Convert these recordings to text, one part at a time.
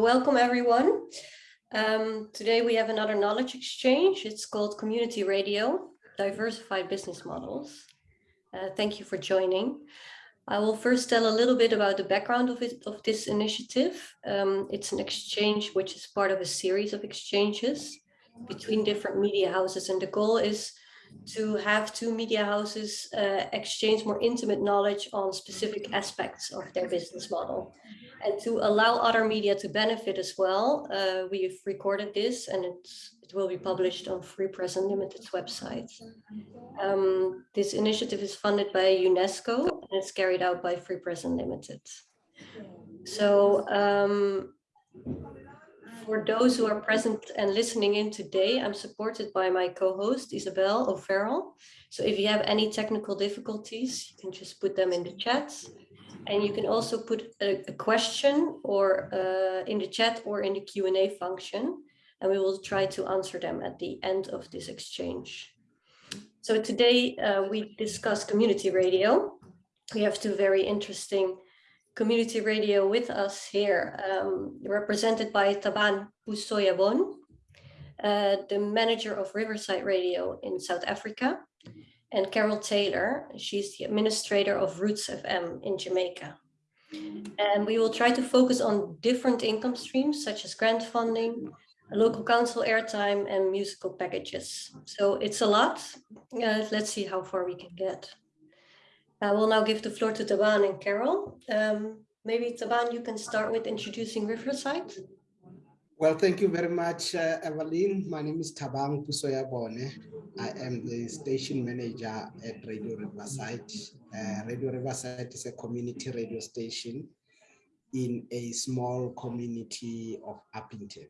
Welcome everyone. Um, today we have another knowledge exchange. It's called Community Radio, Diversified Business Models. Uh, thank you for joining. I will first tell a little bit about the background of, it, of this initiative. Um, it's an exchange which is part of a series of exchanges between different media houses and the goal is to have two media houses uh, exchange more intimate knowledge on specific aspects of their business model. And to allow other media to benefit as well, uh, we've recorded this and it will be published on Free Press Unlimited's website. Um, this initiative is funded by UNESCO and it's carried out by Free Press Unlimited. So um, for those who are present and listening in today, I'm supported by my co-host Isabel O'Farrell. So if you have any technical difficulties, you can just put them in the chat. And you can also put a, a question or uh, in the chat or in the Q&A function, and we will try to answer them at the end of this exchange. So today uh, we discuss community radio. We have two very interesting community radio with us here, um, represented by Taban Pusoyabon, uh, the manager of Riverside Radio in South Africa, and Carol Taylor. She's the administrator of Roots FM in Jamaica. And we will try to focus on different income streams, such as grant funding, local council airtime, and musical packages. So it's a lot. Uh, let's see how far we can get. I will now give the floor to Taban and Carol. Um, maybe Taban, you can start with introducing Riverside. Well, thank you very much, uh, Evelyn. My name is Tabang Pusoyabone. I am the station manager at Radio Riverside. Uh, radio Riverside is a community radio station in a small community of Upington.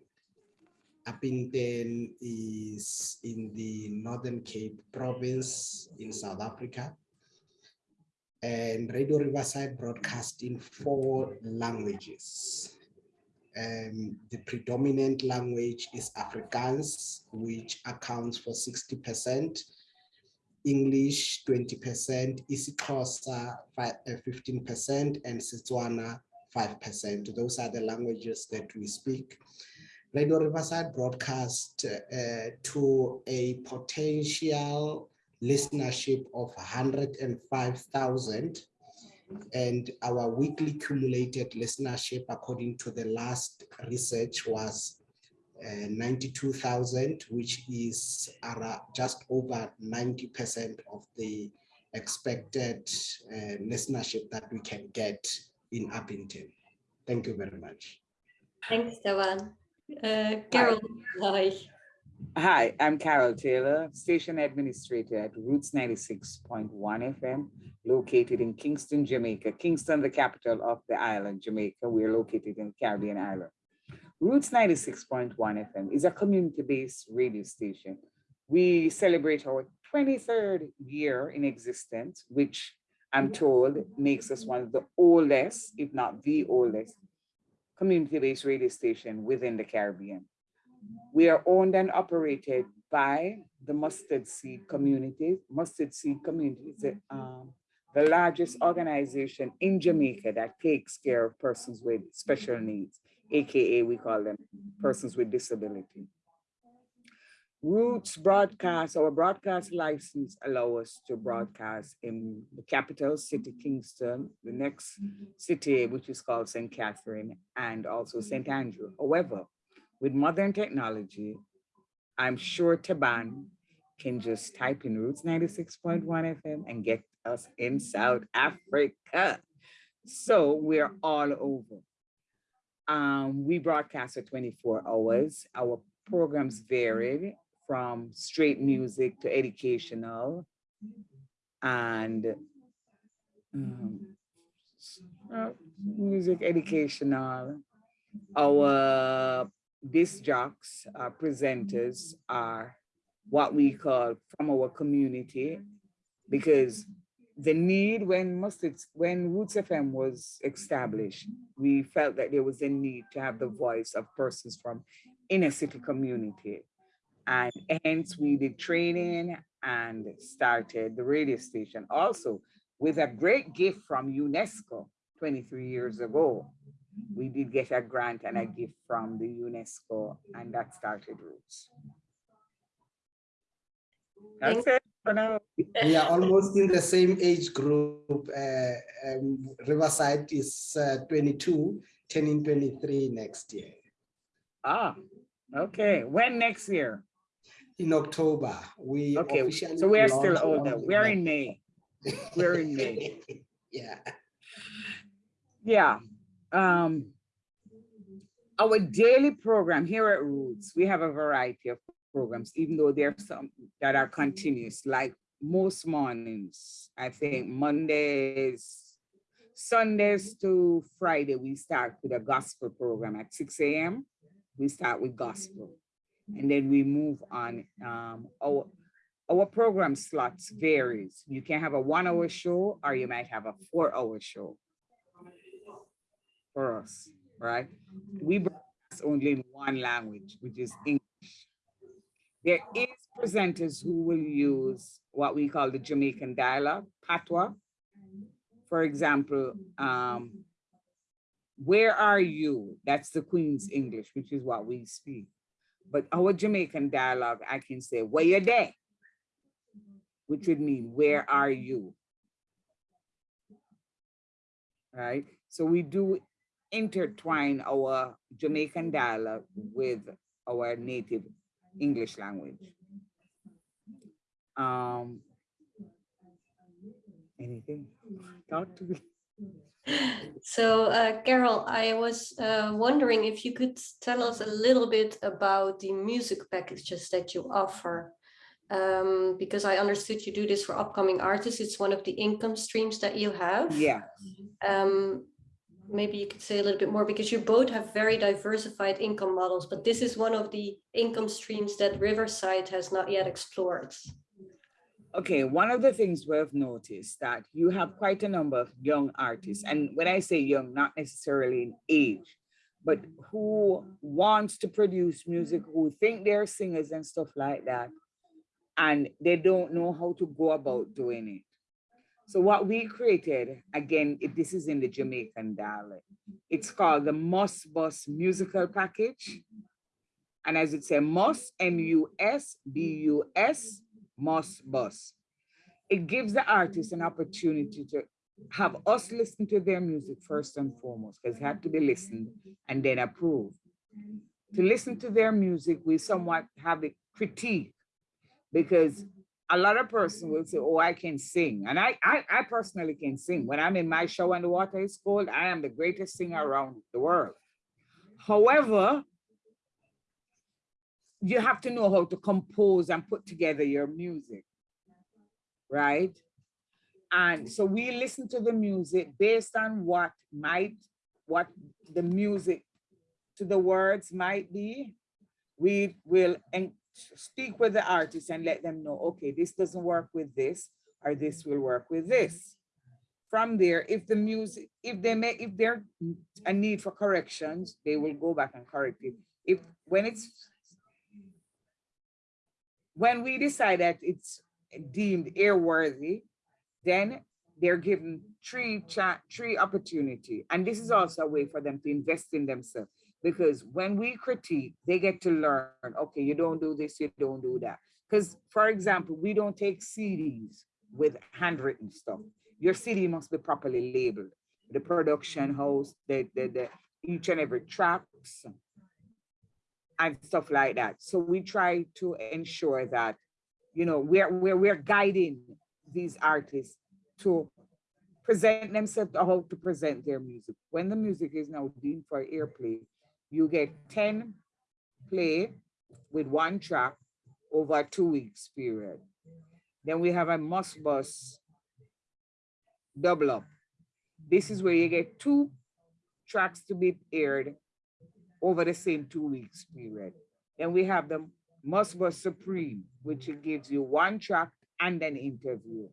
Upington is in the Northern Cape province in South Africa. And Radio Riverside broadcast in four languages um, the predominant language is Afrikaans, which accounts for 60%, English 20%, isiXhosa 15%, and Setswana 5%. Those are the languages that we speak. Radio Riverside broadcast uh, to a potential listenership of 105,000 and our weekly cumulated listenership according to the last research was uh, 92,000 which is just over 90% of the expected uh, listenership that we can get in Upington. Thank you very much. Thanks, Taban. Uh, Carol, hi. Hi, I'm Carol Taylor, station administrator at Roots 96.1 FM, located in Kingston, Jamaica. Kingston, the capital of the island, Jamaica. We're located in Caribbean island. Roots 96.1 FM is a community-based radio station. We celebrate our 23rd year in existence, which I'm told makes us one of the oldest, if not the oldest, community-based radio station within the Caribbean. We are owned and operated by the Mustard Seed Community. Mustard Seed Community is um, the largest organization in Jamaica that takes care of persons with special needs, AKA we call them persons with disability. Roots broadcast, our broadcast license allow us to broadcast in the capital city, Kingston, the next city, which is called St. Catherine, and also St. Andrew. However, with modern technology, I'm sure Taban can just type in Roots 96.1 FM and get us in South Africa. So we're all over. Um, we broadcast for 24 hours. Our programs varied from straight music to educational and um, uh, music educational. Our disc jocks, uh, presenters are what we call from our community because the need when mustard when Roots FM was established, we felt that there was a need to have the voice of persons from inner city community. And hence we did training and started the radio station also with a great gift from UNESCO 23 years ago we did get a grant and a gift from the UNESCO and that started Roots. That's it for now. We are almost in the same age group. Uh, um, Riverside is uh, 22, turning 23 next year. Ah, okay. When next year? In October, we Okay, so we are still older. We're in May. We're in May. Yeah. Yeah. Um, our daily program here at Roots, we have a variety of programs, even though there are some that are continuous, like most mornings, I think Mondays, Sundays to Friday, we start with a gospel program at 6 a.m. We start with gospel. And then we move on. Um, our, our program slots varies. You can have a one hour show or you might have a four hour show for us, right? We broadcast only in one language, which is English. There is presenters who will use what we call the Jamaican dialect, patois. For example, um, where are you? That's the Queen's English, which is what we speak. But our Jamaican dialogue, I can say, where you there? Which would mean, where are you? Right? So we do intertwine our Jamaican dialect with our native English language. Um, anything? Talk to me. So uh, Carol, I was uh, wondering if you could tell us a little bit about the music packages that you offer. Um, because I understood you do this for upcoming artists. It's one of the income streams that you have. Yeah, Um, maybe you could say a little bit more because you both have very diversified income models, but this is one of the income streams that Riverside has not yet explored. Okay, one of the things we've noticed that you have quite a number of young artists, and when I say young, not necessarily in age, but who wants to produce music, who think they're singers and stuff like that, and they don't know how to go about doing it. So what we created, again, it- this is in the Jamaican dialect. It's called the Moss Bus Musical Package. And as it says, Moss, M-U-S, B-U-S, Mus Bus. It gives the artist an opportunity to have us listen to their music first and foremost, because it had to be listened and then approved. To listen to their music, we somewhat have a critique because a lot of person will say, oh, I can sing. And I, I, I personally can sing. When I'm in my show and the water is cold, I am the greatest singer around the world. However, you have to know how to compose and put together your music, right? And so we listen to the music based on what might, what the music to the words might be. We will speak with the artist and let them know, okay, this doesn't work with this, or this will work with this. From there, if the music, if they make, if there a need for corrections, they will go back and correct it. If, when it's, when we decide that it's deemed airworthy, then they're given three three opportunity. And this is also a way for them to invest in themselves. Because when we critique, they get to learn, okay, you don't do this, you don't do that. Because for example, we don't take CDs with handwritten stuff. Your CD must be properly labeled. The production house, the, the, the each and every tracks and stuff like that. So we try to ensure that, you know, we're, we're, we're guiding these artists to present themselves how to present their music. When the music is now deemed for airplay, you get 10 play with one track over a two weeks period. Then we have a must bus double up. This is where you get two tracks to be aired over the same two weeks period. Then we have the must bus supreme, which gives you one track and an interview.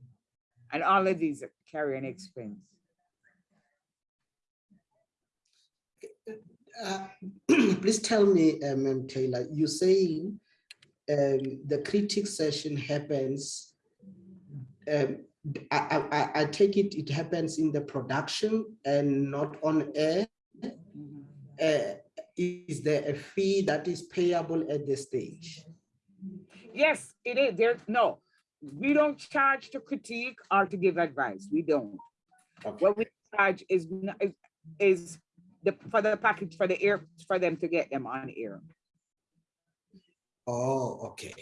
And all of these carry an expense. Uh, Please tell me, um, Taylor, you're saying um, the critic session happens, um, I, I, I- I take it, it happens in the production and not on air? uh, is there a fee that is payable at this stage? Yes, it is. There, no, we don't charge to critique or to give advice. We don't. Okay. What we charge is- is the, for the package, for the air, for them to get them on air, Oh, okay.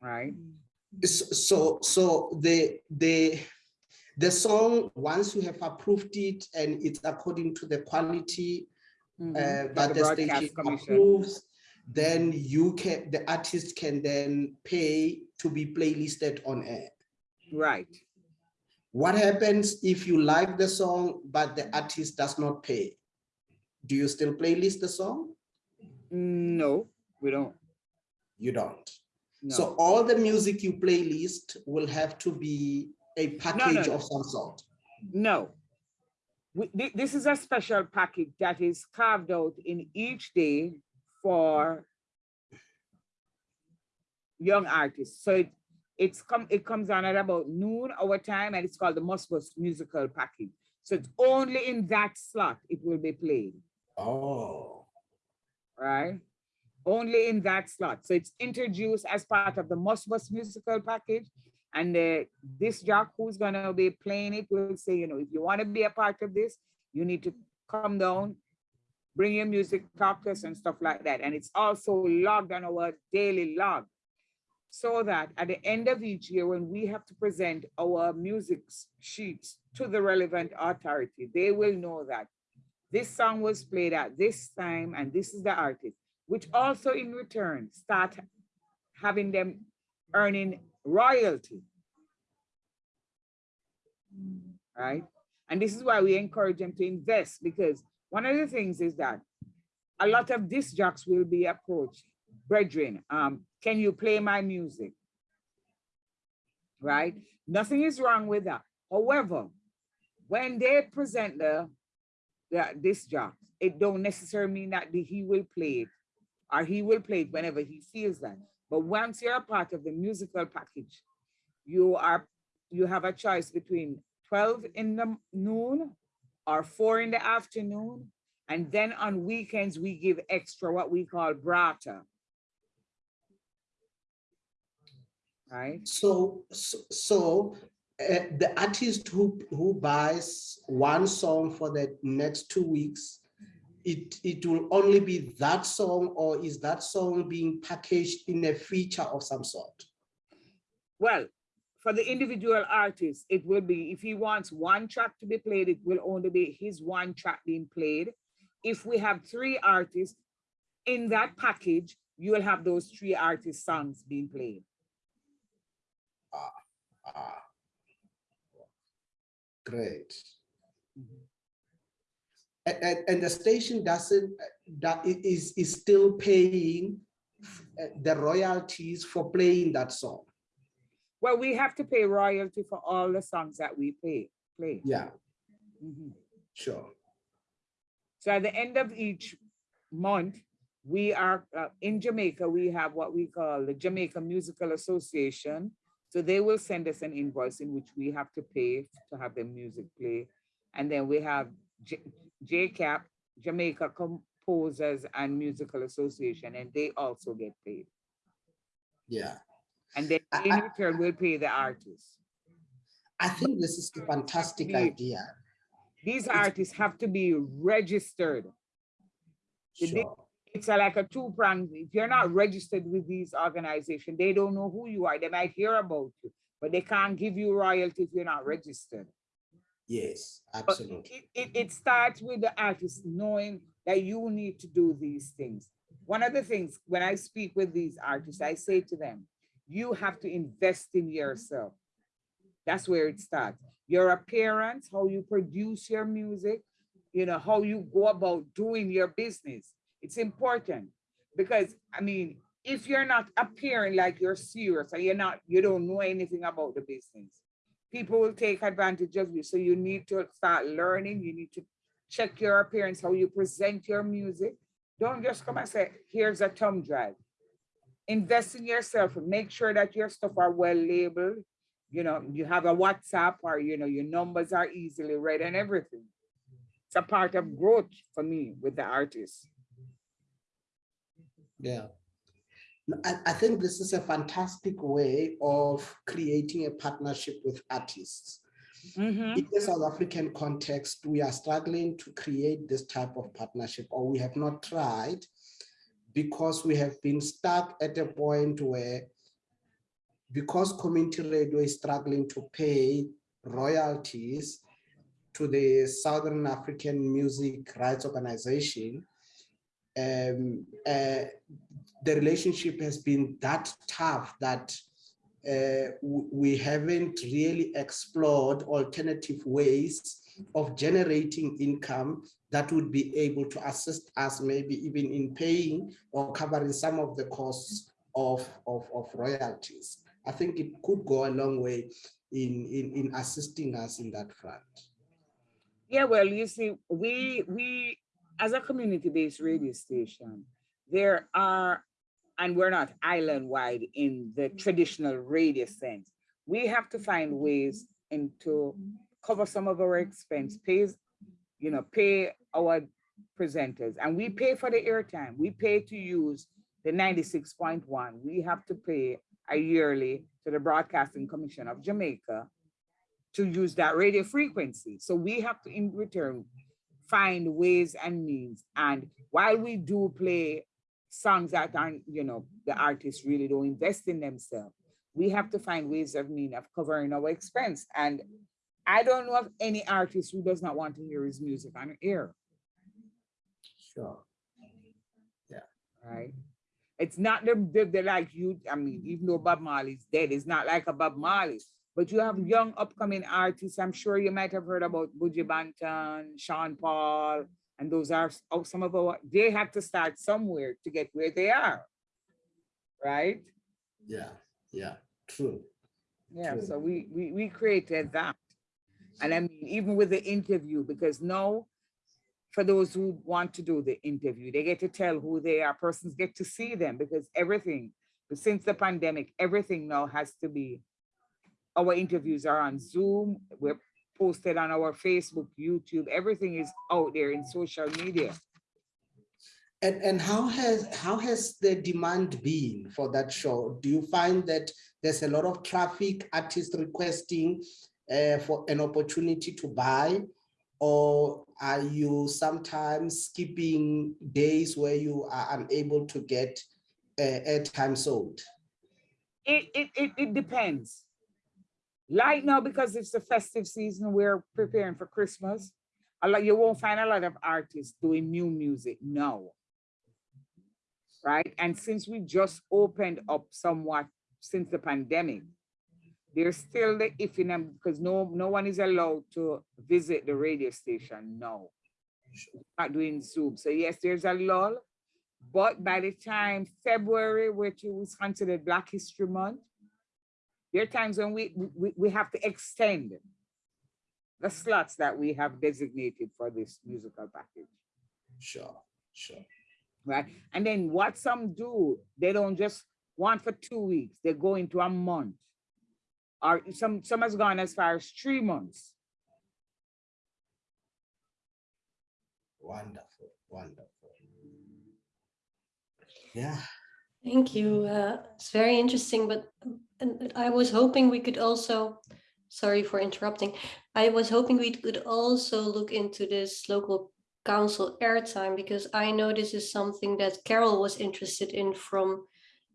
right? So, so the, the, the song, once you have approved it and it's according to the quality Mhm. uh, By that the the station Commission. approves, then you can, the artist can then pay to be playlisted on air. Right. What happens if you like the song, but the artist does not pay? Do you still playlist the song? No, we don't. You don't. No. So all the music you playlist will have to be a package no. of some sort. No. We- thi- This is a special package that is carved out in each day for young artists. So it, it's come, it comes on at about noon our time and it's called the Musbus Musical Package. So it's only in that slot it will be played, Oh, right? Only in that slot. So it's introduced as part of the Musbus Musical Package. And uh, this jock who's gonna be playing it will say, you know, if you want to be a part of this, you need to come down, bring your music, talk to us and stuff like that. And it's also logged on our daily log. So that at the end of each year, when we have to present our music sheets to the relevant authority, they will know that this song was played at this time and this is the artist, which also in return start having them earning royalty. Right? And this is why we encourage them to invest because one of the things is that a lot of disc jocks will be approached, brethren, um, can you play my music? Right? Nothing is wrong with that. However, when they present the, the disc jocks, it don't necessarily mean that the- he will play it or he will play it whenever he feels that. But once you're a part of the musical package, you are, you have a choice between 12 in the noon or four in the afternoon. And then on weekends, we give extra what we call brata. Right? so, so, so uh, the artist who, who buys one song for the next two weeks, it, it will only be that song or is that song being packaged in a feature of some sort? Well, for the individual artist, it will be, if he wants one track to be played, it will only be his one track being played. If we have three artists, in that package, you will have those three artist songs being played. Ah. Great. And, and, and the station doesn't, that is, is still paying uh, the royalties for playing that song? Well, we have to pay royalty for all the songs that we play, play. Yeah, Mhm. sure. So at the end of each month, we are, uh, in Jamaica, we have what we call the Jamaica Musical Association. So they will send us an invoice in which we have to pay to have the music play. And then we have J- JCAP, Jamaica Composers and Musical Association, and they also get paid. Yeah. And then in I- return, we'll pay the artists. I think this is a fantastic idea. These artists have to be registered. Sure. It's a, like a two prong. If you're not registered with these organizations, they don't know who you are. They might hear about you, but they can't give you royalty if you're not registered. Yes, absolutely. it, it, it starts with the artist knowing that you need to do these things. One of the things when I speak with these artists, I say to them, you have to invest in yourself. That's where it starts. Your appearance, how you produce your music, you know, how you go about doing your business. It's important because I mean, if you're not appearing like you're serious and you're not, you don't know anything about the business, people will take advantage of you. So you need to start learning. You need to check your appearance, how you present your music. Don't just come and say, here's a thumb drive. Invest in yourself make sure that your stuff are well labeled. You know, you have a WhatsApp or, you know, your numbers are easily read and everything. It's a part of growth for me with the artists. Yeah. I, I think this is a fantastic way of creating a partnership with artists. Mhm. In the South African context, we are struggling to create this type of partnership, or we have not tried because we have been stuck at a point where because community radio is struggling to pay royalties to the Southern African Music Rights Organization, um, uh, the relationship has been that tough that uh, we haven't really explored alternative ways of generating income that would be able to assist us maybe even in paying or covering some of the costs of, of, of royalties. I think it could go a long way in, in, in assisting us in that front. Yeah, well, you see, we we as a community-based radio station, there are, and we're not island-wide in the mm. traditional radio sense. We have to find ways and to cover some of our expense, pays, you know, pay our presenters, and we pay for the airtime. We pay to use the 96.1. We have to pay a yearly to the Broadcasting Commission of Jamaica to use that radio frequency. So we have to, in return, find ways and means. And while we do play songs that aren't, you know, the artists really don't invest in themselves, we have to find ways of mean of covering our expense. And I don't know of any artist who does not want to hear his music on air, Sure. Yeah. Right? It's not the, the, the like you, I mean, even though Bob Marley's dead, it's not like a Bob Marley. But you have young upcoming artists. I'm sure you might have heard about Buju Banton, Sean Paul, and those are oh, some of our, they have to start somewhere to get where they are. Right? Yeah, yeah, true. Yeah, True. so we, we, we created that. And I mean, even with the interview, because now, for those who want to do the interview, they get to tell who they are, persons get to see them because everything, since the pandemic, everything now has to be, our interviews are on Zoom, we're posted on our Facebook, YouTube, everything is out there in social media. And, and how has, how has the demand been for that show? Do you find that there's a lot of traffic, artists requesting uh, for an opportunity to buy? Or are you sometimes skipping days where you are unable to get uh, airtime sold? It, it, it, it depends. Right now, because it's the festive season, we're preparing for Christmas. A lot, you won't find a lot of artists doing new music now. Right? And since we just opened up somewhat since the pandemic, there's still the if in them because no no one is allowed to visit the radio station now. Not doing Zoom. So yes, there's a lull. But by the time February, which was considered Black History Month, there are times when we, we, we have to extend the slots that we have designated for this musical package, Sure, sure. right? And then what some do, they don't just want for two weeks, they go into a month. Or some, some has gone as far as three months. Wonderful, wonderful. Yeah, Thank you. Uh, it's very interesting, but and I was hoping we could also, sorry for interrupting. I was hoping we could also look into this local council airtime because I know this is something that Carol was interested in from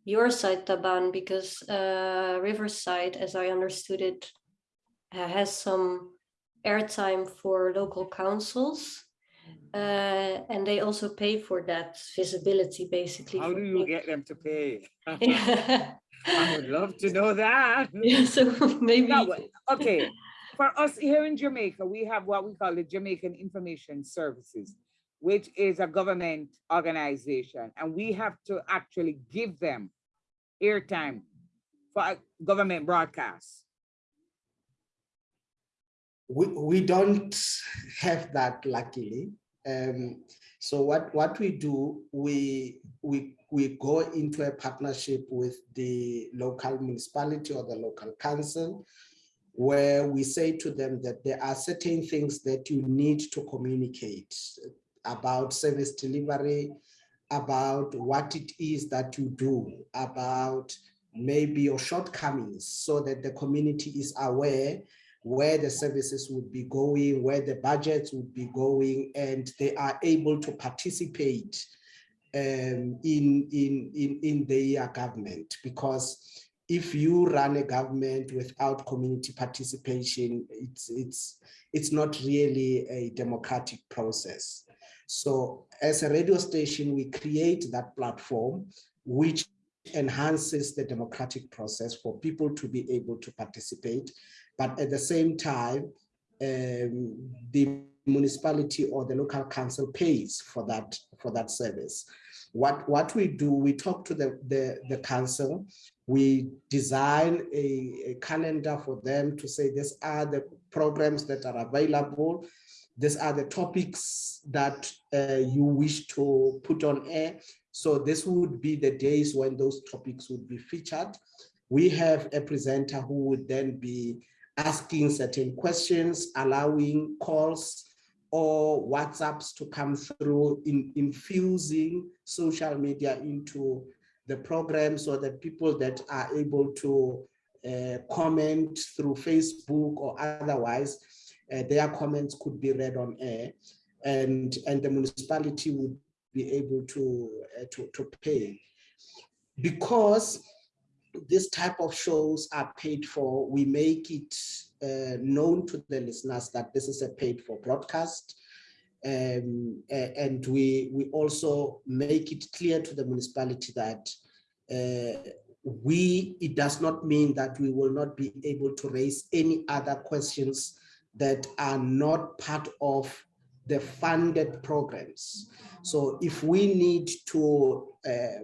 your side, Taban, because uh, Riverside, as I understood it, has some airtime for local councils. Uh, and they also pay for that visibility, basically. How do you get them to pay? Yeah. I would love to know that. Yeah, so maybe. No, okay, for us here in Jamaica, we have what we call the Jamaican Information Services, which is a government organization, and we have to actually give them airtime for government broadcasts. we, we don't have that luckily. Um, so what, what we do, we, we, we go into a partnership with the local municipality or the local council where we say to them that there are certain things that you need to communicate about service delivery, about what it is that you do, about maybe your shortcomings so that the community is aware where the services would be going, where the budgets would be going, and they are able to participate um, in, in, in, in their government. Because if you run a government without community participation, it's, it's, it's not really a democratic process. So as a radio station, we create that platform, which enhances the democratic process for people to be able to participate. But at the same time, um, the municipality or the local council pays for that for that service. What, what we do, we talk to the, the, the council, we design a, a calendar for them to say these are the programs that are available, these are the topics that uh, you wish to put on air. So this would be the days when those topics would be featured. We have a presenter who would then be asking certain questions, allowing calls or WhatsApps to come through, in, infusing social media into the program so that people that are able to uh, comment through Facebook or otherwise, uh, their comments could be read on air and, and the municipality would be able to, uh, to, to pay. Because this type of shows are paid for, we make it uh, known to the listeners that this is a paid for broadcast. Um, and we, we also make it clear to the municipality that uh, we, it does not mean that we will not be able to raise any other questions that are not part of the funded programs. So if we need to uh,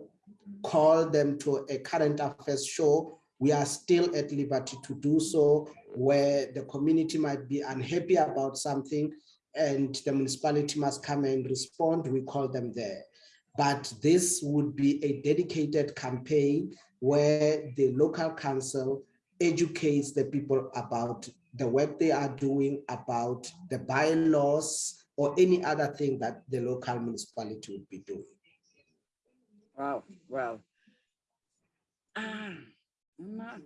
call them to a current affairs show, we are still at liberty to do so where the community might be unhappy about something and the municipality must come and respond, we call them there. But this would be a dedicated campaign where the local council educates the people about the work they are doing, about the bylaws, or any other thing that the local municipality would be doing. Wow, well, ah, I'm not,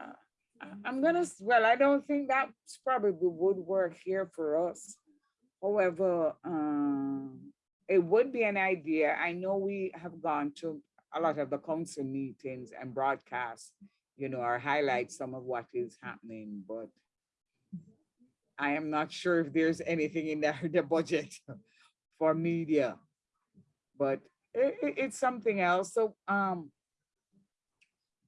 uh, I- I'm gonna, well, I don't think that's probably would work here for us. However, um, it would be an idea. I know we have gone to a lot of the council meetings and broadcasts, you know, or highlight some of what is happening, but I am not sure if there's anything in the, the budget for media. But it, it- it's something else. So, um,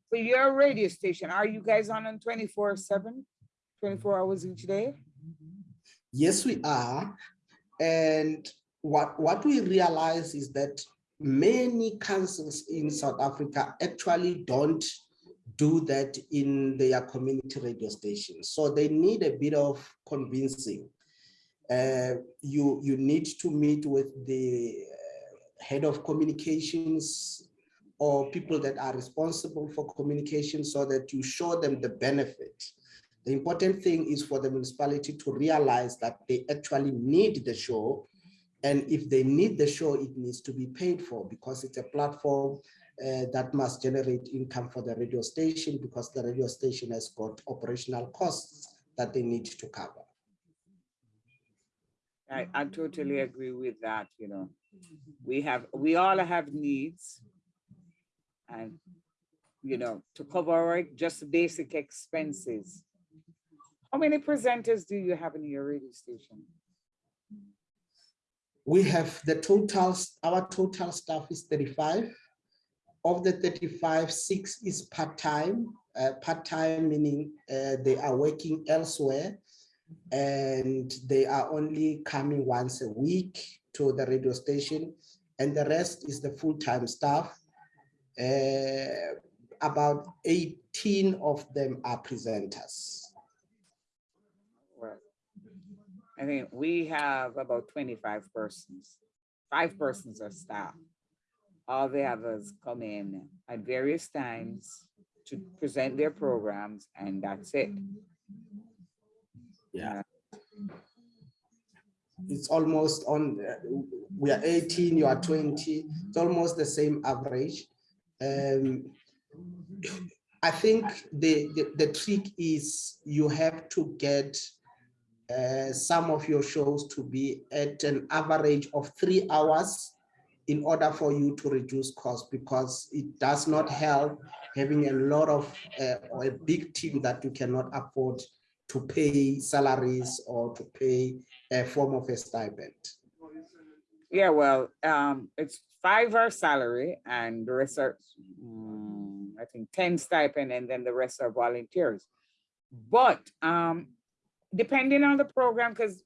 for your radio station, are you guys on on 24 seven, 24 hours each day? Yes, we are. And what, what we realize is that many councils in South Africa actually don't do that in their community radio stations. So they need a bit of convincing. Uh, you, you need to meet with the head of communications or people that are responsible for communication so that you show them the benefit. The important thing is for the municipality to realize that they actually need the show. And if they need the show, it needs to be paid for because it's a platform uh, that must generate income for the radio station because the radio station has got operational costs that they need to cover. I, I totally agree with that, you know. We have, we all have needs. And, you know, to cover just basic expenses. How many presenters do you have in your radio station? We have the total, our total staff is 35. Of the 35, six is part-time. Uh, part-time meaning uh, they are working elsewhere and they are only coming once a week to the radio station and the rest is the full-time staff. Uh, about 18 of them are presenters. Well, I think we have about 25 persons, five persons are staff. All the others come in at various times to present their programs and that's it. Yeah. It's almost on, uh, we are 18, you are 20, it's almost the same average. Um, I think the, the, the trick is you have to get uh, some of your shows to be at an average of three hours in order for you to reduce cost because it does not help having a lot of uh, or a big team that you cannot afford to pay salaries or to pay a form of a stipend. Yeah, well, um, it's five hour salary and the rest are, mm, I think, ten stipend and then the rest are volunteers. But um, depending on the program, because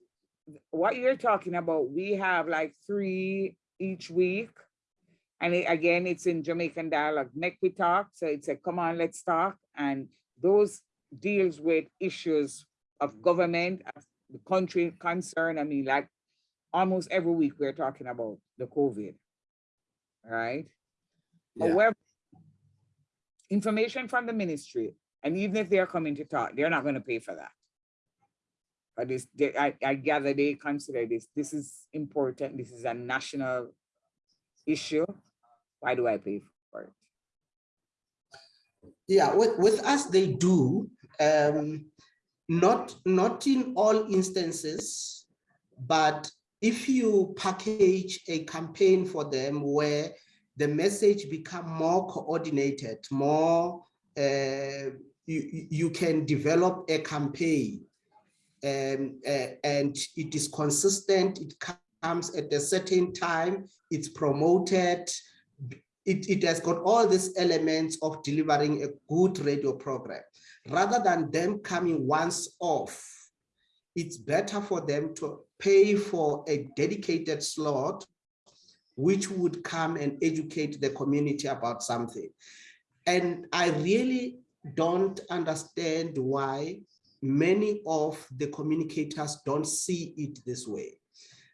what you're talking about, we have like three each week. And it- again, it's in Jamaican dialogue, neck we talk. So it's a come on, let's talk. And those deals with issues of mm-hmm. government, of the country concern. I mean, like almost every week we're talking about the COVID. Right? Yeah. However, information from the ministry, and even if they're coming to talk, they're not going to pay for that. But this, they, I, I gather they consider this, this is important, this is a national issue. Why do I pay for it? Yeah, with, with us, they do. Um, not, not in all instances, but if you package a campaign for them where the message become more coordinated, more, uh, you, you can develop a campaign um, uh, and it is consistent, it comes at a certain time, it's promoted, it, it has got all these elements of delivering a good radio program. Rather than them coming once off, it's better for them to pay for a dedicated slot which would come and educate the community about something. And I really don't understand why many of the communicators don't see it this way.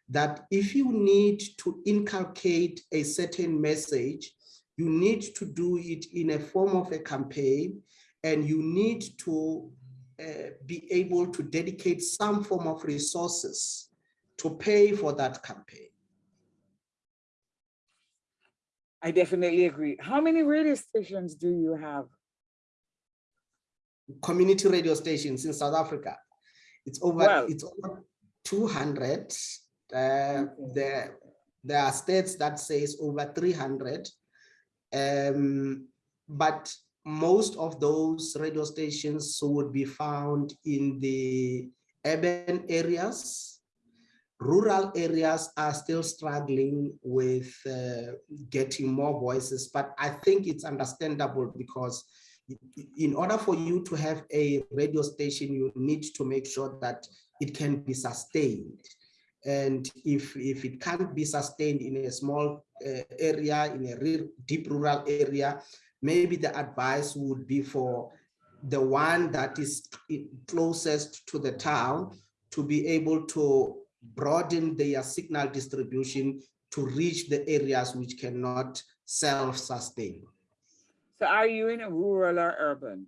That if you need to inculcate a certain message, you need to do it in a form of a campaign and you need to uh, be able to dedicate some form of resources to pay for that campaign. I definitely agree. How many radio stations do you have? Community radio stations in South Africa. It's over, it's over 200. Uh, there, there are states that says over 300. Um, but most of those radio stations would be found in the urban areas. Rural areas are still struggling with uh, getting more voices, but I think it's understandable because in order for you to have a radio station, you need to make sure that it can be sustained. And if, if it can't be sustained in a small uh, area, in a real deep rural area, maybe the advice would be for the one that is closest to the town to be able to broaden their signal distribution to reach the areas which cannot self-sustain. So are you in a rural or urban?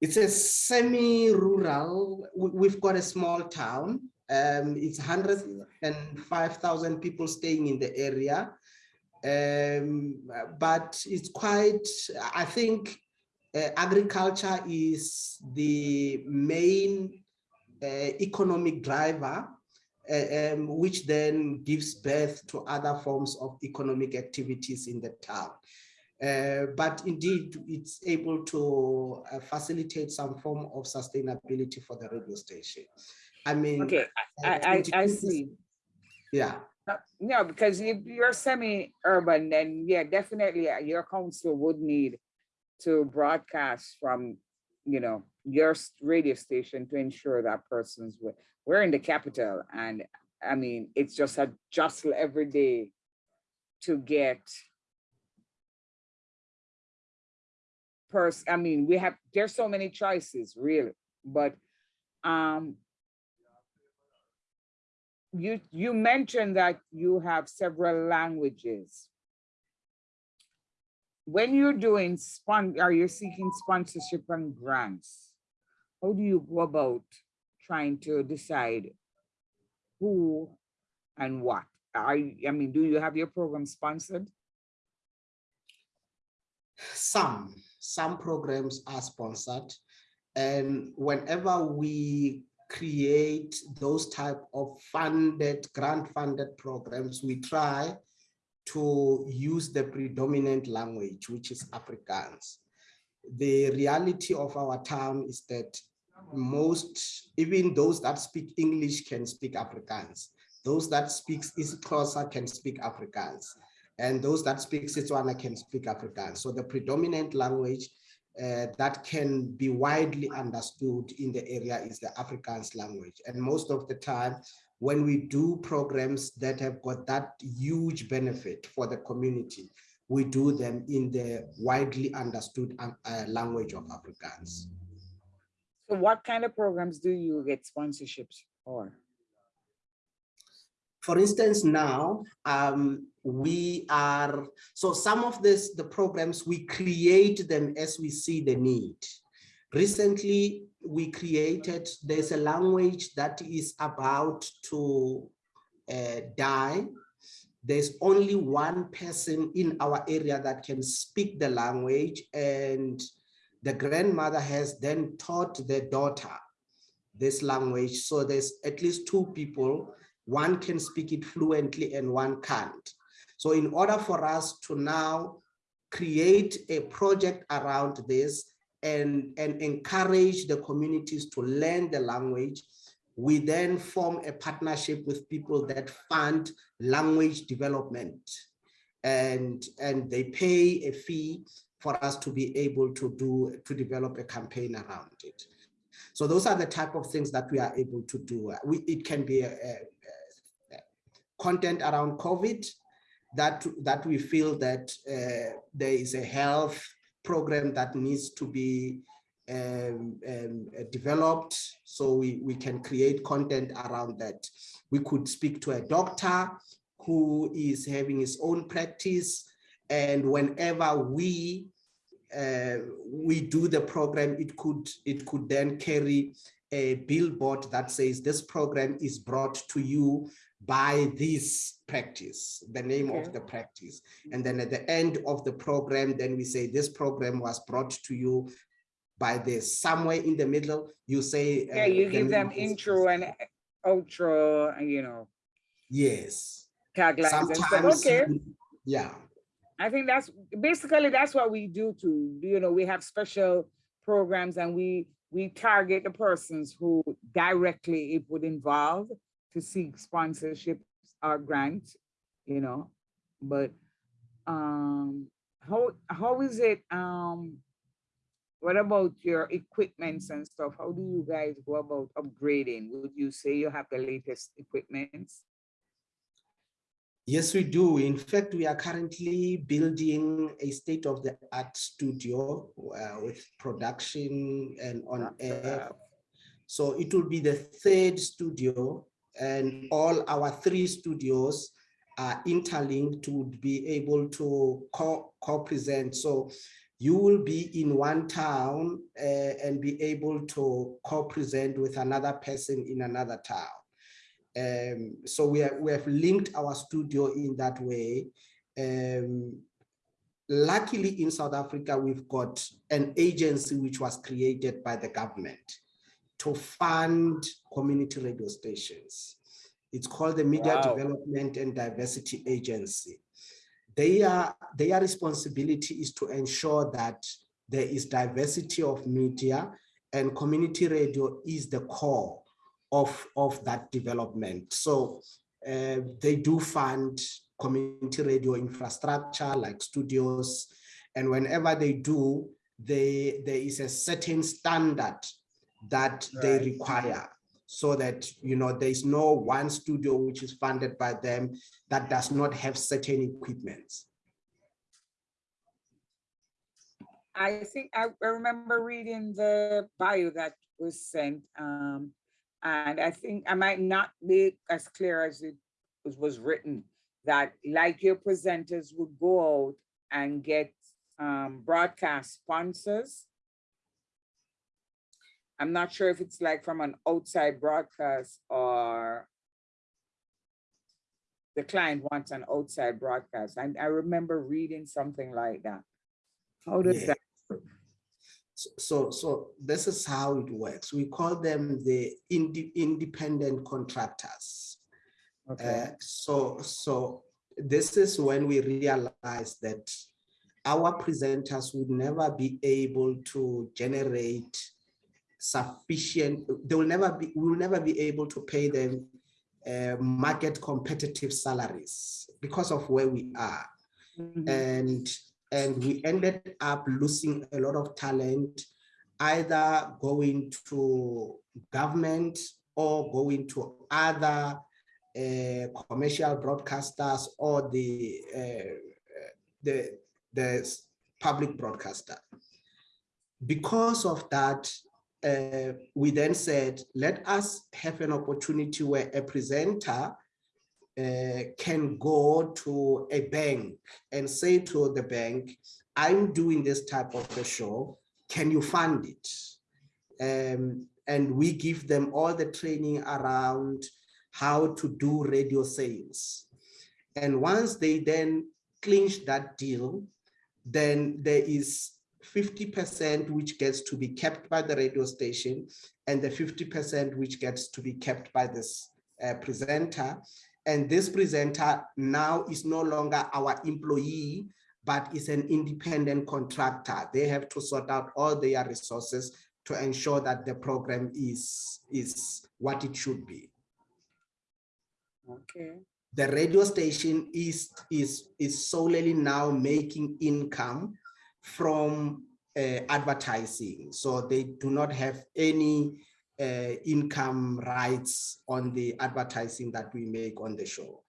It's a semi-rural, we've got a small town. Um, it's 105,000 people staying in the area. Um, but it's quite, I think uh, agriculture is the main uh, economic driver, uh, um, which then gives birth to other forms of economic activities in the town. Uh, but indeed, it's able to uh, facilitate some form of sustainability for the radio station. I mean, Okay, uh, I, I, I see. Yeah, No, No, because if you're semi-urban, then yeah, definitely uh, your council would need to broadcast from, you know, your radio station to ensure that person's, wi- we're in the capital and I mean, it's just a jostle every day to get pers, I mean, we have, there's so many choices really, but um, you you mentioned that you have several languages. When you're doing spon, are you seeking sponsorship and grants? how do you go about trying to decide who and what? I, I mean, do you have your program sponsored? Some, some programs are sponsored. And whenever we create those type of funded, grant funded programs, we try to use the predominant language, which is Afrikaans. The reality of our town is that most, even those that speak English can speak Afrikaans. Those that speak isiXhosa can speak Afrikaans. And those that speak Setswana can speak Afrikaans. So the predominant language uh, that can be widely understood in the area is the Afrikaans language. And most of the time, when we do programs that have got that huge benefit for the community, we do them in the widely understood um, uh, language of Afrikaans. So what kind of programs do you get sponsorships for? For instance, now um, we are, so some of this, the programs, we create them as we see the need. Recently, we created, there's a language that is about to uh, die. There's only one person in our area that can speak the language and the grandmother has then taught the daughter this language. So there's at least two people, one can speak it fluently and one can't. So in order for us to now create a project around this and, and encourage the communities to learn the language, we then form a partnership with people that fund language development and, and they pay a fee for us to be able to do, to develop a campaign around it. So those are the type of things that we are able to do. We, it can be a, a, content around COVID that, that we feel that uh, there is a health program that needs to be um, um, developed so we, we can create content around that. We could speak to a doctor who is having his own practice and whenever we uh, we do the program, it could it could then carry a billboard that says this program is brought to you by this practice, the name okay. of the practice. And then at the end of the program, then we say this program was brought to you by this. Somewhere in the middle, you say. Yeah, uh, you the give them intro and outro, and you know. Yes. Taglines Sometimes, okay. Yeah. I think that's basically that's what we do too. You know, we have special programs and we we target the persons who directly it would involve to seek sponsorships or grants, you know. But um how how is it um what about your equipments and stuff? How do you guys go about upgrading? Would you say you have the latest equipments? Yes, we do. In fact, we are currently building a state-of-the-art studio uh, with production and on air. So it will be the third studio and all our three studios are interlinked to be able to co-present. so you will be in one town uh, and be able to co-present with another person in another town. Um, so we, are, we have linked our studio in that way. Um, luckily in South Africa, we've got an agency which was created by the government to fund community radio stations. It's called the Media wow. Development and Diversity Agency. Their, their responsibility is to ensure that there is diversity of media and community radio is the core of, of that development. So uh, they do fund community radio infrastructure like studios. And whenever they do, they, there is a certain standard that right. they require so that you know there is no one studio which is funded by them that does not have certain equipment. I think I remember reading the bio that was sent um, and I think I might not be as clear as it was, was written that like your presenters would go out and get um, broadcast sponsors I'm not sure if it's like from an outside broadcast or the client wants an outside broadcast. I, I remember reading something like that. How does Yeah. that, So- So, so this is how it works. We call them the inde- independent contractors. okay, Uh, so, so this is when we realize that our presenters would never be able to generate sufficient, they will never be, we will never be able to pay them uh, market competitive salaries because of where we are Mhm. and and we ended up losing a lot of talent either going to government or going to other uh, commercial broadcasters or the uh, the the public broadcaster because of that uh, we then said let us have an opportunity where a presenter uh, can go to a bank and say to the bank, I'm doing this type of a show, can you fund it? Um, and we give them all the training around how to do radio sales. And once they then clinch that deal, then there is 50% which gets to be kept by the radio station and the 50% which gets to be kept by this uh, presenter. And this presenter now is no longer our employee, but is an independent contractor. They have to sort out all their resources to ensure that the program is, is what it should be. okay, The radio station is, is, is solely now making income from uh, advertising. So they do not have any uh, income rights on the advertising that we make on the show.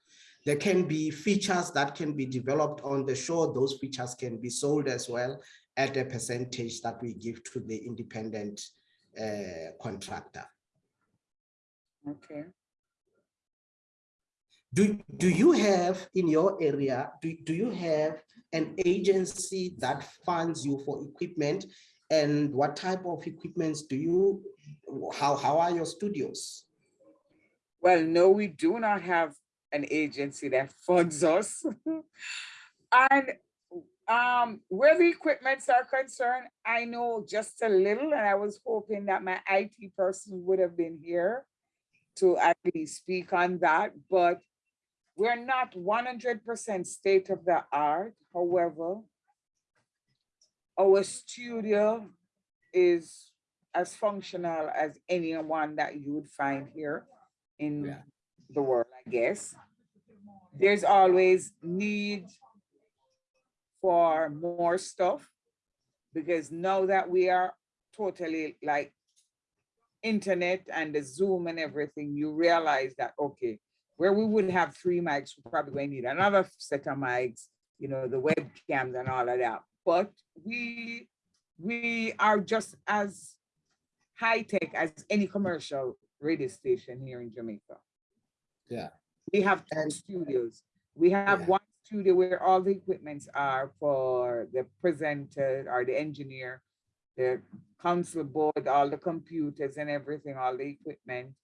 There can be features that can be developed on the show. Those features can be sold as well at a percentage that we give to the independent uh, contractor. okay. Do, do you have in your area, do, do you have an agency that funds you for equipment? And what type of equipments do you, how, how are your studios? Well, no, we do not have an agency that funds us. And um, where the equipments are concerned, I know just a little, and I was hoping that my IT person would have been here to at least speak on that, but we're not one hundred percent state of the art, however. Our studio is as functional as anyone that you would find here in Yeah. the world, I guess. There's always need for more stuff because now that we are totally like internet and the Zoom and everything, you realize that, okay, where we would have three mics, we're probably going to need another set of mics, you know, the webcams and all of that. But we, we are just as high tech as any commercial radio station here in Jamaica. Yeah. We have two studios. We have Yeah. one studio where all the equipments are for the presenter or the engineer, the console board, all the computers and everything, all the equipment.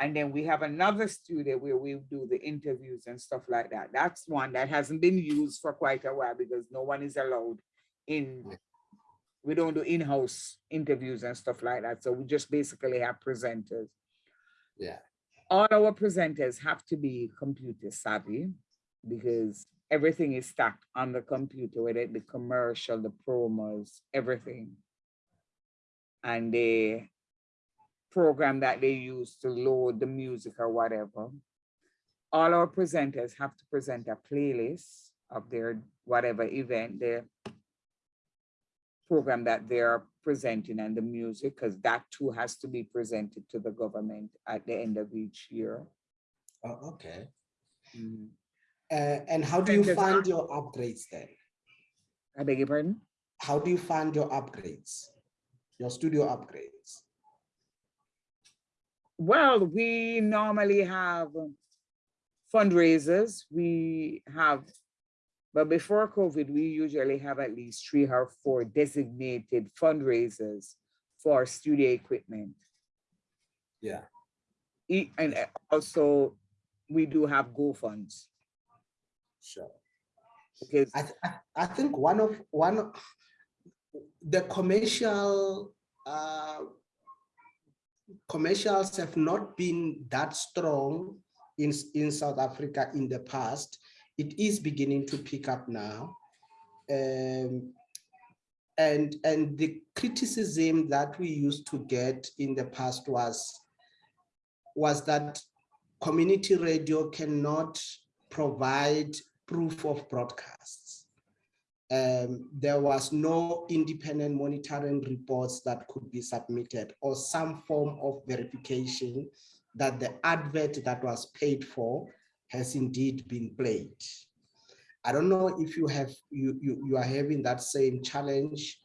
And then we have another studio where we do the interviews and stuff like that. That's one that hasn't been used for quite a while because no one is allowed in. We don't do in-house interviews and stuff like that. So we just basically have presenters. Yeah. All our presenters have to be computer savvy because everything is stacked on the computer, whether it be commercial, the promos, everything. And the program that they use to load the music or whatever. All our presenters have to present a playlist of their whatever event, their program that they're presenting and the music, because that too has to be presented to the government at the end of each year. Oh, okay. Mhm. Uh, and how do you Presenters fund your upgrades then? I beg your pardon? How do you fund your upgrades? Your studio upgrades? Well, we normally have fundraisers. We have, but before COVID, we usually have at least three or four designated fundraisers for studio equipment. Yeah. And uh, also, we do have GoFunds Sure. because, I, th- I- I think one of, one, of the commercial, uh, commercials have not been that strong in, in South Africa in the past. It is beginning to pick up now. Um, and, and the criticism that we used to get in the past was, was that community radio cannot provide proof of broadcasts. Um, there was no independent monitoring reports that could be submitted or some form of verification that the advert that was paid for has indeed been played. I don't know if you have you you, you are having that same challenge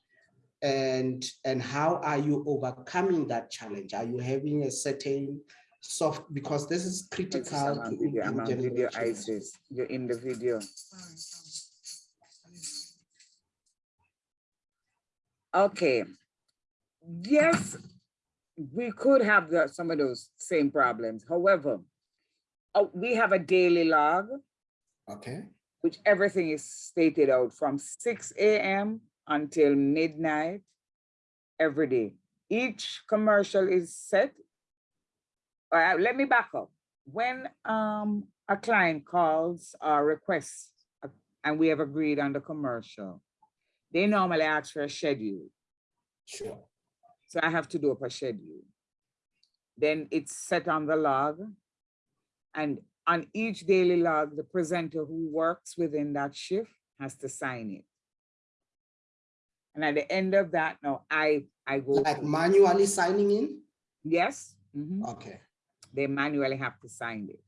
and and how are you overcoming that challenge? Are you having a certain soft because this is critical I'm on to video, I'm income video, generation. Isis, you're in the video. Okay. Yes, we could have the, some of those same problems. However, uh, we have a daily log, Okay, which everything is stated out from six AM until midnight every day. Each commercial is set. All right, let me back up. When um, a client calls or requests, uh, and we have agreed on the commercial, they normally ask for a schedule. sure. So I have to do up a schedule. Then it's set on the log. And on each daily log, the presenter who works within that shift has to sign it. And at the end of that, now I, I go, Like manually signing in? yes, mhm, Okay, they manually have to sign it.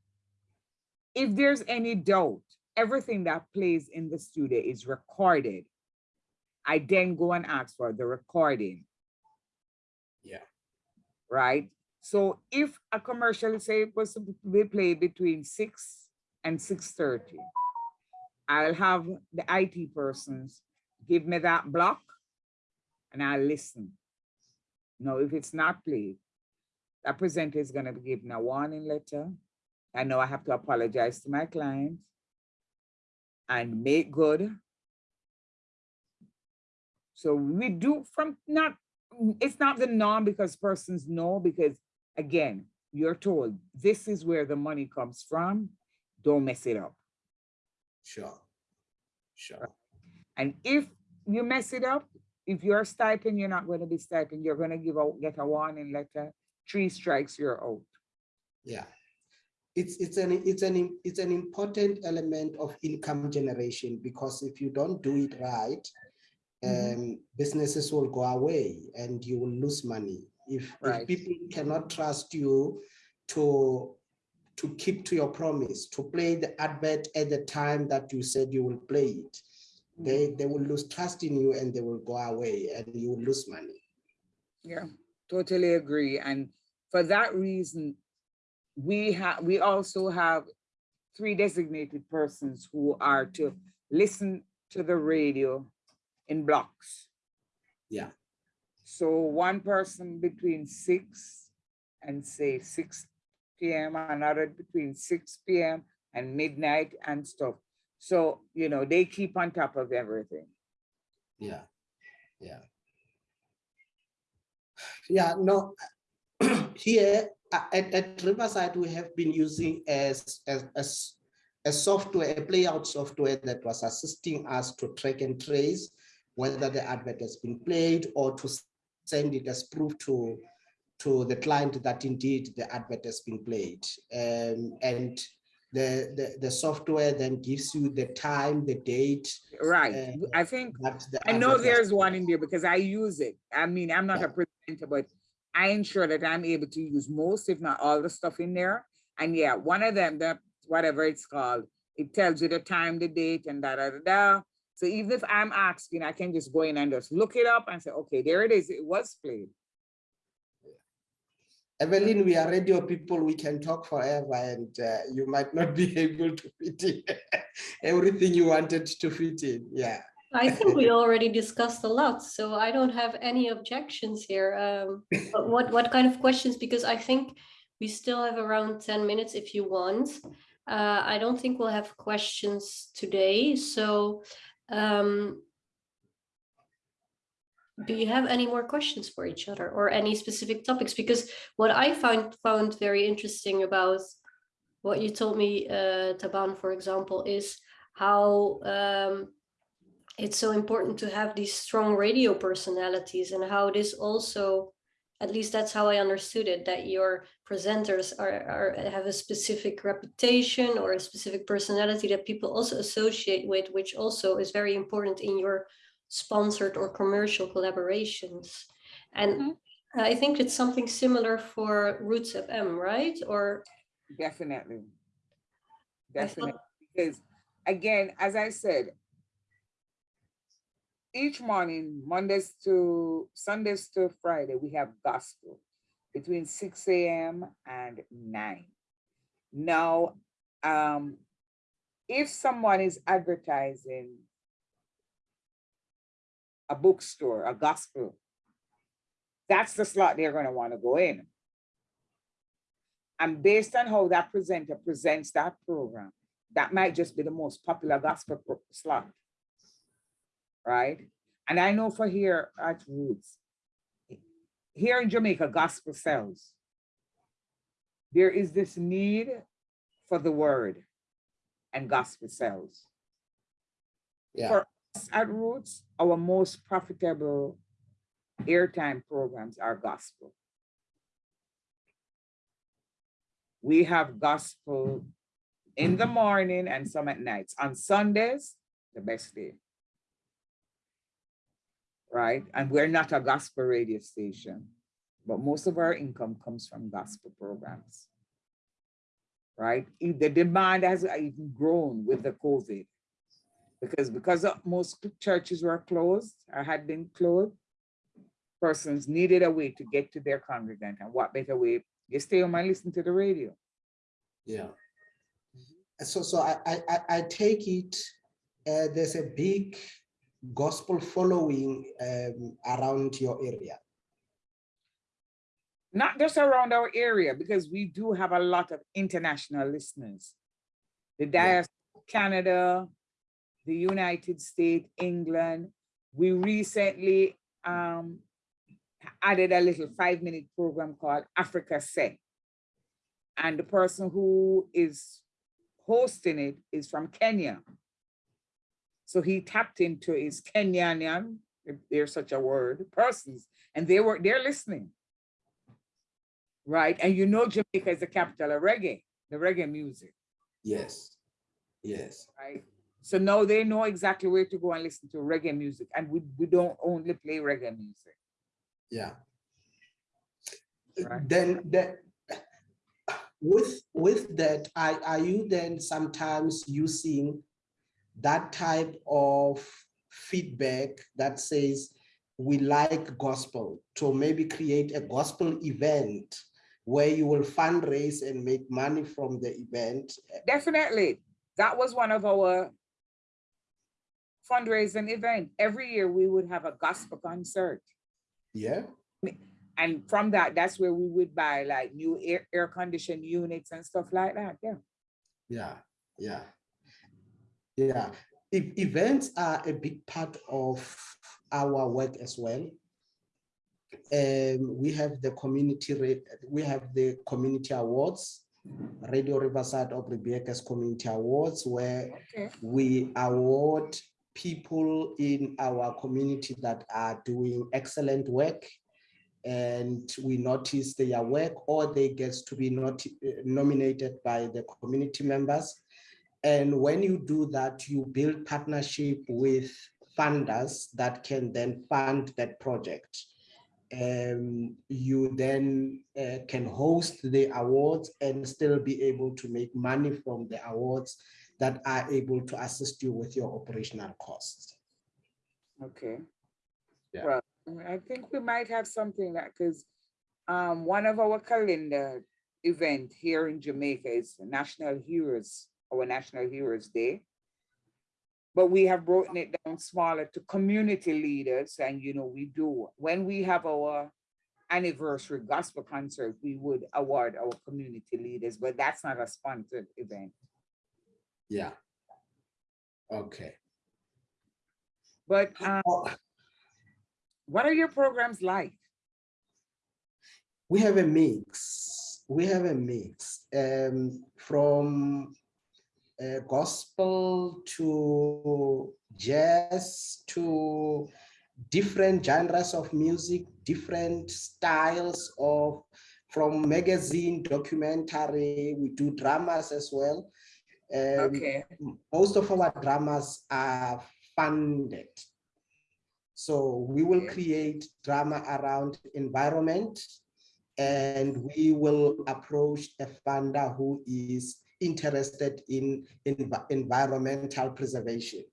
If there's any doubt, everything that plays in the studio is recorded. I then go and ask for the recording. Yeah. Right? So if a commercial say it was to be played between six and six thirty, I'll have the IT persons give me that block and I'll listen. Now, if it's not played, that presenter is gonna be given a warning letter. I know I have to apologize to my client and make good. So we do from not, it's not the norm because persons know, because again, you're told this is where the money comes from. Don't mess it up. sure, sure. And if you mess it up, if you're stipend, you're not going to be stipend, you're going to give out, get a warning letter. Three strikes, you're out. Yeah. It's, it's an, it's an, it's an important element of income generation because if you don't do it right. Um, businesses will go away and you will lose money. If, if people cannot trust you to, to keep to your promise, to play the advert at the time that you said you will play it, they, they will lose trust in you and they will go away and you will lose money. Yeah, totally agree. And for that reason, we have, we also have three designated persons who are to listen to the radio in blocks. Yeah. So one person between six and say six PM, another between six PM and midnight and stuff. So, you know, they keep on top of everything. Yeah, yeah. Yeah, no, here at, at Riverside, we have been using as, as, as a software, a playout software that was assisting us to track and trace whether the advert has been played or to send it as proof to, to the client that indeed the advert has been played. Um, and the, the, the software then gives you the time, the date. Right, Uh, I think I know there's one in there because I use it. I mean, I'm not Yeah. a presenter, but I ensure that I'm able to use most, if not all the stuff in there. And yeah, one of them, that whatever it's called, it tells you the time, the date and da, da, da, da. So even if I'm asking, I can just go in and just look it up and say, okay, there it is. It was played. Evelyn, we are radio people, we can talk forever and uh, you might not be able to fit in everything you wanted to fit in, yeah. I think we already discussed a lot, so I don't have any objections here. Um, but what, what kind of questions? Because I think we still have around 10 minutes if you want. Uh, I don't think we'll have questions today, so um, do you have any more questions for each other or any specific topics? Because what I found found very interesting about what you told me, uh, Taban, for example, is how um, it's so important to have these strong radio personalities and how this also, at least that's how I understood it, that your presenters are, are have a specific reputation or a specific personality that people also associate with, which also is very important in your sponsored or commercial collaborations. And mm-hmm. I think it's something similar for Roots FM, right? Or Definitely. Definitely. Because again, as I said, each morning, Mondays to Sundays to Friday, we have gospel between 6 a.m. and 9. Now, um, if someone is advertising a bookstore, a gospel, that's the slot they're going to want to go in. And based on how that presenter presents that program, that might just be the most popular gospel slot. Right? And I know for here at Roots, here in Jamaica, gospel sells. There is this need for the word and gospel sells. Yeah, For us at Roots, our most profitable airtime programs are gospel. We have gospel in the morning and some at nights. On Sundays, the best day. Right? And we're not a gospel radio station, but most of our income comes from gospel programs. Right? The demand has even grown with the COVID. Because because most churches were closed or had been closed, persons needed a way to get to their congregant. And what better way? You stay home and listen to the radio. yeah. So, so I, I, I- I take it, uh, there's a big gospel following um, around your area. Not just around our area, because we do have a lot of international listeners. The diaspora, Canada, the United States, England. We recently um, added a little five-minute program called Africa Set. And the person who is hosting it is from Kenya. So he tapped into his Kenyanian, if there's such a word, persons, and they were, they're listening. Right, and you know Jamaica is the capital of reggae, the reggae music, Yes, yes, right? So now they know exactly where to go and listen to reggae music, and we, we don't only play reggae music. yeah. Right. Then that, with, with that, are, are you then sometimes using that type of feedback that says, we like gospel, to maybe create a gospel event where you will fundraise and make money from the event? Definitely, that was one of our fundraising event. Every year we would have a gospel concert. Yeah, And from that, that's where we would buy like new air, air conditioned units and stuff like that, yeah. yeah, yeah. Yeah, E- events are a big part of our work as well. Um, we have the community we have the community awards, Radio Riverside of Rebecca's Community Awards, where Okay. we award people in our community that are doing excellent work. And we notice their work or they get to be not, nominated by the community members. And when you do that, you build partnership with funders that can then fund that project. Um, you then uh, can host the awards and still be able to make money from the awards that are able to assist you with your operational costs. Okay. Yeah. Well, I think we might have something that, because um, one of our calendar event here in Jamaica is National Heroes, our National Heroes Day. but we have broken it down smaller to community leaders and you know we do when we have our anniversary gospel concert we would award our community leaders but that's not a sponsored event Yeah. Okay. but um, what are your programs like we have a mix. We have a mix um, from uh, gospel to jazz to different genres of music, different styles of from magazine, documentary. We do dramas as well. Um, okay most of our dramas are funded. So we will create drama around environment and we will approach a funder who is interested in, envi- environmental preservation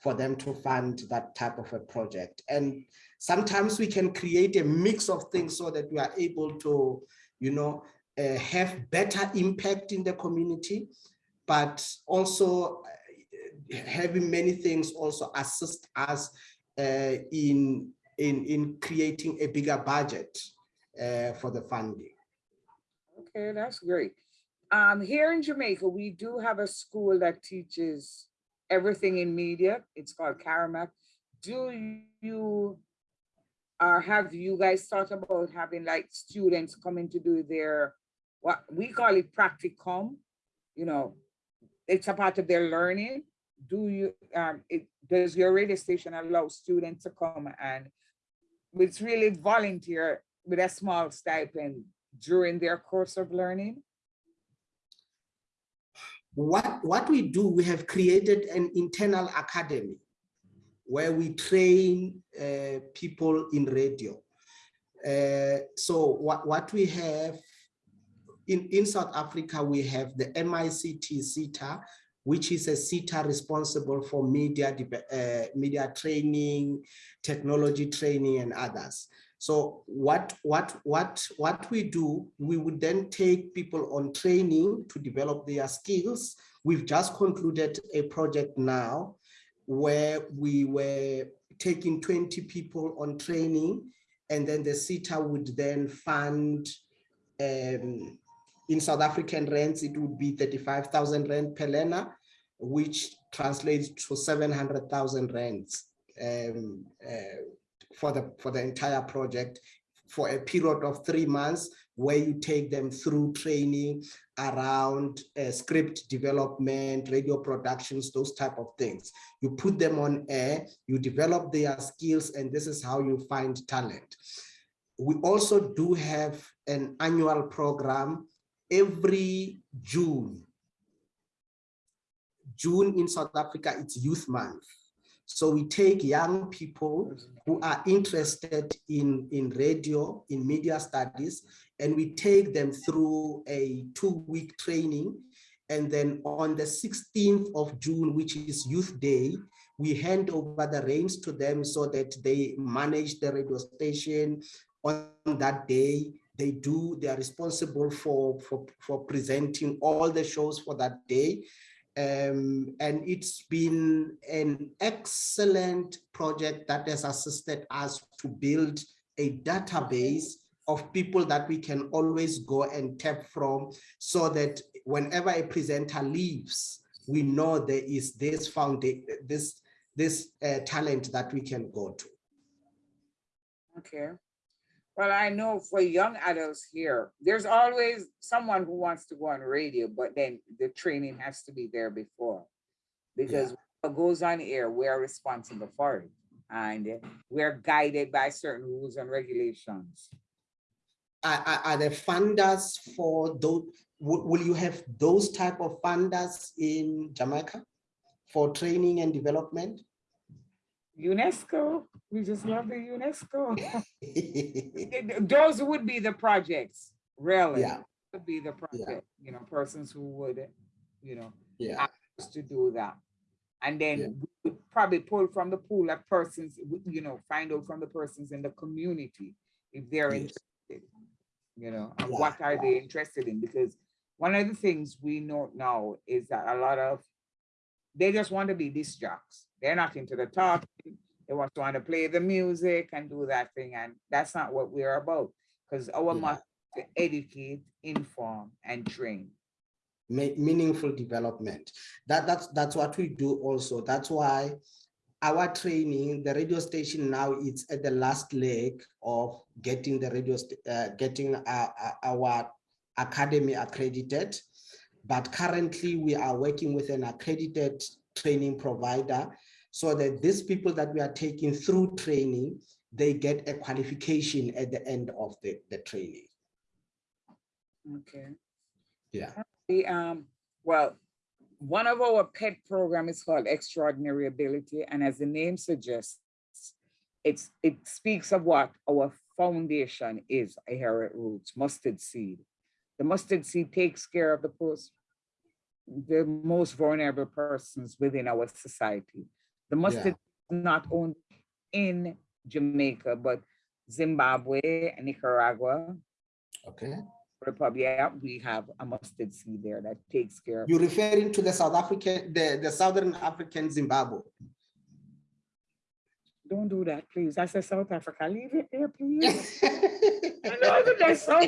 for them to fund that type of a project. And sometimes we can create a mix of things so that we are able to, you know, uh, have better impact in the community, but also uh, having many things also assist us uh, in, in, in creating a bigger budget uh, for the funding. okay that's great um here in jamaica we do have a school that teaches everything in media. It's called CARIMAC. do you or have you guys thought about having like students coming to do their what we call it practicum? You know it's a part of their learning. Do you um it does your radio station allow students to come and it's really volunteer with a small stipend during their course of learning What, what we do, we have created an internal academy where we train uh, people in radio. Uh, so what, what we have in, in South Africa, we have the MICT SETA, which is a SETA responsible for media, uh, media training, technology training and others. So what, what, what, what we do, we would then take people on training to develop their skills. We've just concluded a project now where we were taking 20 people on training and then the SETA would then fund um, in South African rands, it would be 35,000 rand per learner, which translates to 700,000 rands um, uh, for the for the entire project for a period of three months where you take them through training around uh, script development, radio productions, those type of things. You put them on air, you develop their skills, and this is how you find talent. We also do have an annual program every June. June in South Africa, it's Youth Month. So we take young people mm-hmm. who are interested in, in radio, in media studies, and we take them through a two-week training. And then on the 16th of June, which is Youth Day, we hand over the reins to them so that they manage the radio station on that day. They do, they are responsible for, for, for presenting all the shows for that day. Um, and it's been an excellent project that has assisted us to build a database of people that we can always go and tap from so that whenever a presenter leaves, we know there is this foundation, this, this uh, talent that we can go to. Okay. Well, I know for young adults here, there's always someone who wants to go on radio, but then the training has to be there before. Because what goes on air, we're responsible for it. And we're guided by certain rules and regulations. Are, are, there funders for those, will, will you have those type of funders in Jamaica for training and development? UNESCO, we just love the UNESCO. Those would be the projects, really. Yeah. Would be the project, yeah. you know, persons who would, you know, Yeah, us to do that. And Yeah. then we would probably pull from the pool of persons, you know, find out from the persons in the community if they're Yes. interested. You know, and Yeah. what are they interested in? Because one of the things we know now is that a lot of they just want to be disc jocks. They're not into the talking. They just want to play the music and do that thing. And that's not what we're about. Because our Yeah. must to educate, inform, and train. meaningful development. That that's that's what we do also. That's why our training, the radio station now it's at the last leg of getting the radio, uh, getting our, our academy accredited. But currently we are working with an accredited training provider so that these people that we are taking through training, they get a qualification at the end of the, the training. Okay. Yeah. The, um, well, one of our pet program is called Extraordinary Ability, and as the name suggests, it's, it speaks of what our foundation is, here at Roots, mustard seed. The mustard seed takes care of the post, the most vulnerable persons within our society. The mustard is not only in Jamaica, but Zimbabwe and Nicaragua, Okay. Republic, we have a mustard seed there that takes care of. You're referring to the South African, the, the Southern African Zimbabwe. Don't do that, please. I said South Africa, leave it there, please. I know that that's so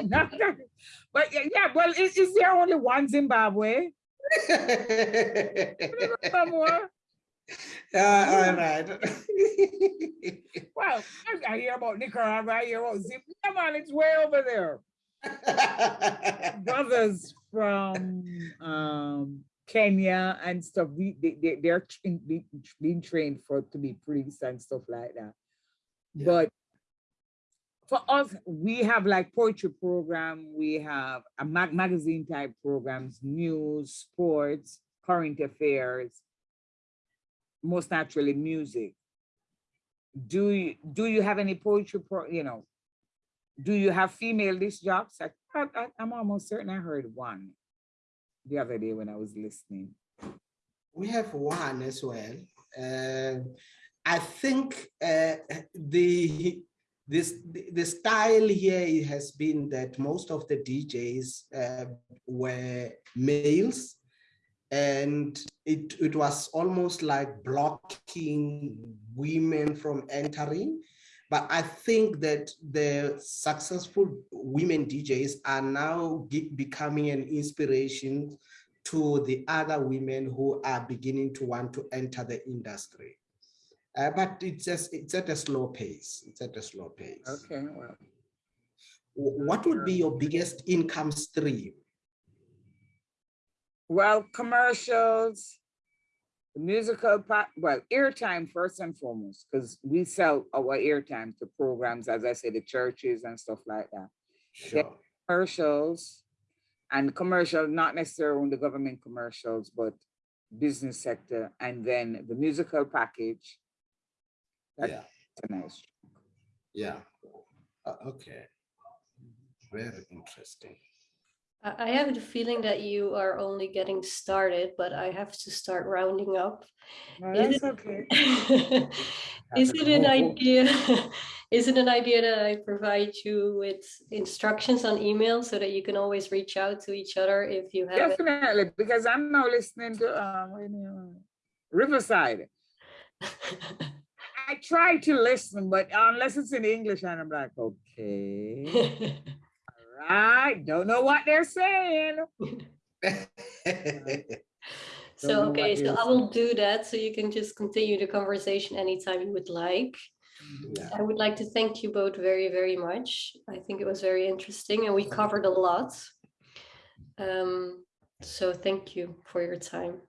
but yeah, yeah, well, is, is there only one Zimbabwe? More? Yeah, all right. Well, I- I hear about Nicaragua, I hear about Zimbabwe, come on, it's way over there. Brothers from um Kenya and stuff, we, they, they, they're being trained for, to be priests and stuff like that. Yeah. But for us, we have like poetry program, we have a mag- magazine type programs, news, sports, current affairs, most naturally music. Do you, do you have any poetry pro, you know? Do you have female disc jocks? I, I, I'm almost certain I heard one the other day when I was listening. We have one as well. Uh, I think uh, the this the, style here has been that most of the DJs uh, were males, and it it was almost like blocking women from entering. But I think that the successful women DJs are now becoming an inspiration to the other women who are beginning to want to enter the industry. Uh, but it's just it's at a slow pace. It's at a slow pace. Okay, well. What would be your biggest income stream? Well, commercials, musical part, well, airtime first and foremost, because we sell our airtime to programs, as I said, the churches and stuff like that. Sure. Commercials and commercial, not necessarily on the government commercials, but business sector, and then the musical package. That's Yeah, a nice. yeah. Uh, okay. Very interesting. I have the feeling that you are only getting started, but I have to start rounding up. No, Is that's okay. Is it an idea? Is it an idea that I provide you with instructions on email so that you can always reach out to each other if you have it? Definitely, because I'm now listening to um, you- Riverside. I try to listen, but unless it's in English, and I'm like, okay, right, don't know what they're saying. So, okay, so you're I will do that so you can just continue the conversation anytime you would like. Yeah. I would like to thank you both very, very much. I think it was very interesting and we covered a lot. Um, so thank you for your time.